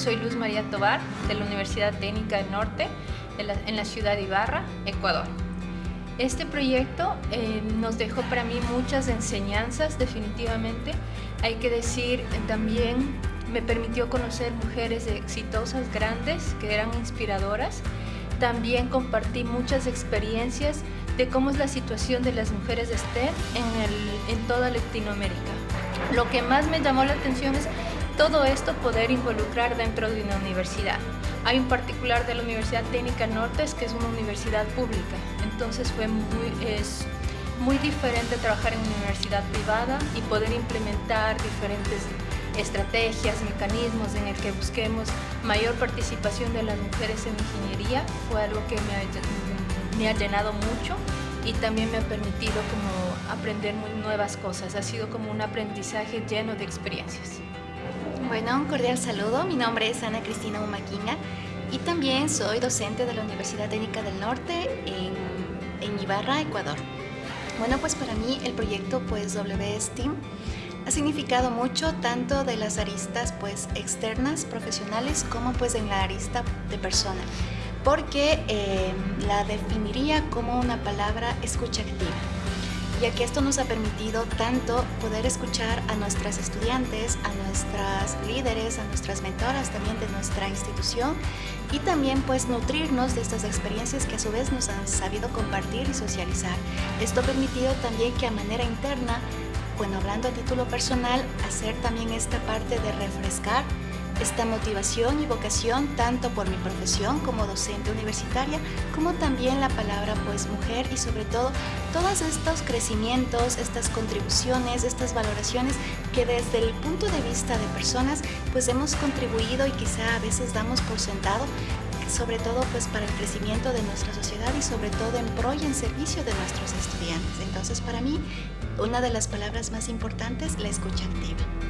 soy Luz María Tobar de la Universidad Técnica del Norte en la, ciudad de Ibarra, Ecuador. Este proyecto eh, nos dejó para mí muchas enseñanzas definitivamente. Hay que decir también me permitió conocer mujeres exitosas, grandes, que eran inspiradoras. También compartí muchas experiencias de cómo es la situación de las mujeres de STEM en toda Latinoamérica. Lo que más me llamó la atención es todo esto poder involucrar dentro de una universidad. Hay un particular de la Universidad Técnica Nortes que es una universidad pública, entonces fue muy, es muy diferente trabajar en una universidad privada y poder implementar diferentes estrategias, mecanismos en el que busquemos mayor participación de las mujeres en ingeniería fue algo que me ha, me ha llenado mucho y también me ha permitido como aprender muy nuevas cosas. Ha sido como un aprendizaje lleno de experiencias. Bueno, un cordial saludo. Mi nombre es Ana Cristina Humaquina y también soy docente de la Universidad Técnica del Norte en, en Ibarra, Ecuador. Bueno, pues para mí el proyecto pues WSTEAM ha significado mucho tanto de las aristas pues externas, profesionales, como pues en la arista de persona, porque eh, la definiría como una palabra escucha activa ya que esto nos ha permitido tanto poder escuchar a nuestras estudiantes, a nuestras líderes, a nuestras mentoras también de nuestra institución y también pues nutrirnos de estas experiencias que a su vez nos han sabido compartir y socializar. Esto ha permitido también que a manera interna, bueno, hablando a título personal, hacer también esta parte de refrescar esta motivación y vocación tanto por mi profesión como docente universitaria como también la palabra pues mujer y sobre todo todos estos crecimientos, estas contribuciones, estas valoraciones que desde el punto de vista de personas pues hemos contribuido y quizá a veces damos por sentado sobre todo pues para el crecimiento de nuestra sociedad y sobre todo en pro y en servicio de nuestros estudiantes. Entonces para mí una de las palabras más importantes la escucha activa.